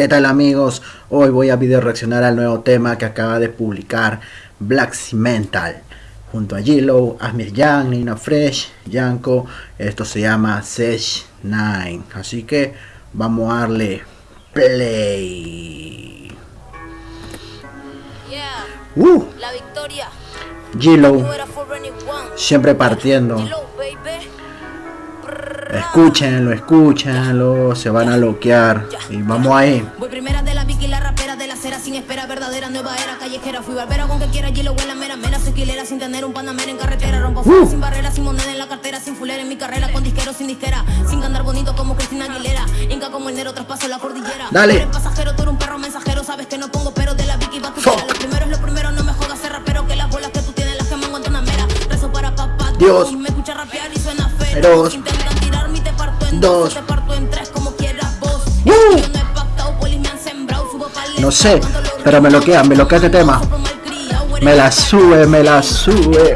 ¿Qué tal amigos? Hoy voy a video reaccionar al nuevo tema que acaba de publicar Black Cimental junto a Gilo, Asmir Young, Nina Fresh, Yanko. Esto se llama Sesh 9. Así que vamos a darle play. Uh, la victoria. Gilo, siempre partiendo. Escúchenlo, escúchenlo, se van a loquear. Y vamos ahí. Voy primera de la Vicky, la rapera de la cera sin espera, verdadera nueva era callejera. Fui barbera con que quiera, lo en la mera mera. Soy quilera sin tener un panamera en carretera. Rompo uh. sin barrera, sin moneda en la cartera, sin fulera en mi carrera. Con disquero sin disquera, sin andar bonito como Cristina Aguilera. Inca como el Nero, traspaso la cordillera. Dale. Eres pasajero, tú eres un perro mensajero. Sabes que no pongo pero de la Vicky va tu Lo primero es lo primero, no me jodas ser rapero. Que las bolas que tú tienes las que me una mera. Rezo para papá. Dios. Me escucha rapear y suena feo No sé, pero me loquea, me loquea este tema. Me la sube, me la sube.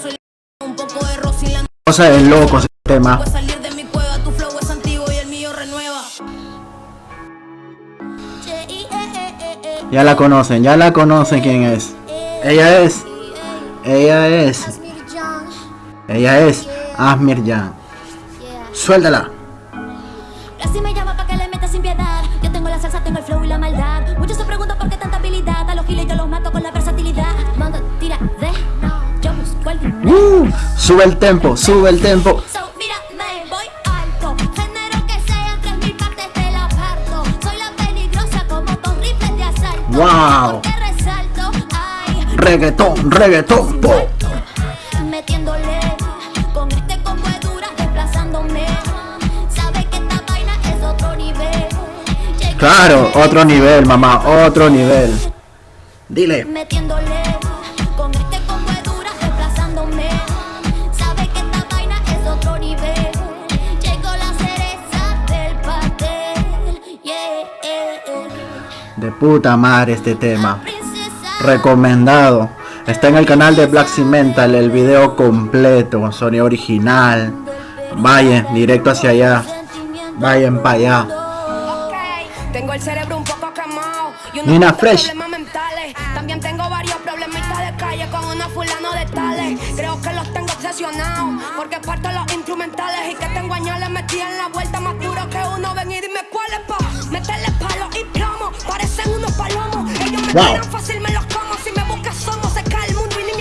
El. Cosa de loco ese tema. Ya la conocen, ya la conocen quién es. Ella es. Ella es. Ella es Asmir Jan. Suéltala. Así me llama para que le meta sin piedad. Yo tengo la salsa, tengo el flow y la maldad. Muchos se preguntan por qué tanta habilidad. A los giles yo los mato con la versatilidad. Mando, tira, de. Yo busco el uh, Sube el tempo, sube el tempo. Wow. Reggaetón, reggaetón, po. Metiéndole con este combo dura desplazándome. Sabe que esta vaina es otro nivel. Claro, otro nivel, mamá, otro nivel. Dile. Metiéndole De puta madre este tema. Recomendado. Está en el canal de Black Cimental el video completo, sonido original. Vayan directo hacia allá. Vayan para allá. Tengo el cerebro un poco quemado y Nina Fresh. También tengo varios problemitas de calle con una fulano de tales. Creo que los tengo obsesionados porque parto los instrumentales y que tengo años le metí en la vuelta más duro que uno. Ven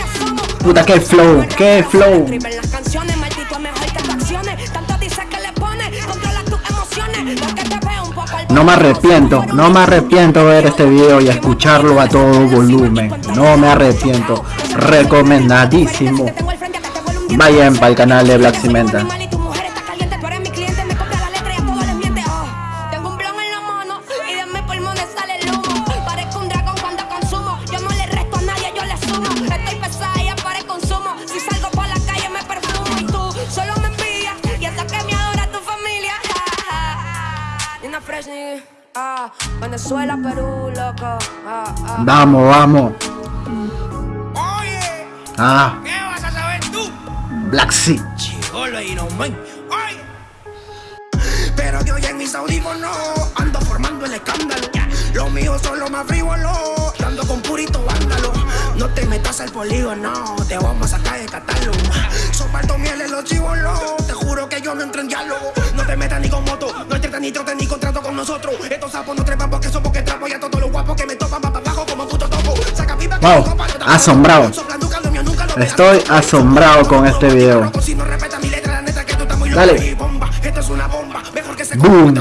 asomo. Puta, qué flow, qué flow. No me arrepiento, no me arrepiento ver este video y escucharlo a todo volumen. No me arrepiento. Recomendadísimo. Vayan para el canal de Black Cimenta. Ah, Venezuela, Perú, loco. Ah, ah. Vamos, vamos. Oye. Ah. ¿Qué vas a saber tú? Black Sea. Chigolo y no man. Oye. Pero de hoy en mis audífonos ando formando el escándalo. Lo mío son los más frívolos, dando con purito vándalo. No te metas al polígono, te vamos a sacar de catálogo. Soparto miel en los chivolos, te juro que yo no entro en diálogo. No te metas ni con moto, no entres ni trote ni contrato con nosotros. Estos sapos no trepan porque son porque trapo y a todos los guapos que me topan para abajo como puto topo. Saca pipa wow, asombrado. Estoy asombrado con este video. Dale. Boom.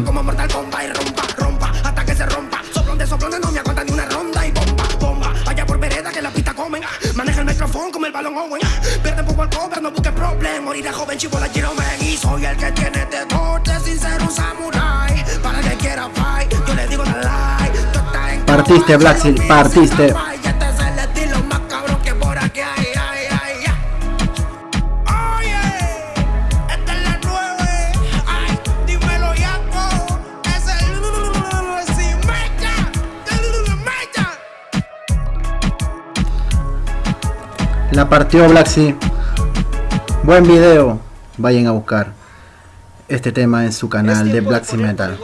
Comen. Maneja el micrófono como el balón Owen. Pierde poco al cover, no busques problem. Morirá joven, chivo la quiero Y soy el que tiene de dote sin ser un samurai. Para que quiera fight, yo le digo la like. Partiste, Black Seal, partiste. La partió Black Sea. Buen video. Vayan a buscar este tema en su canal de Black Sea Metal.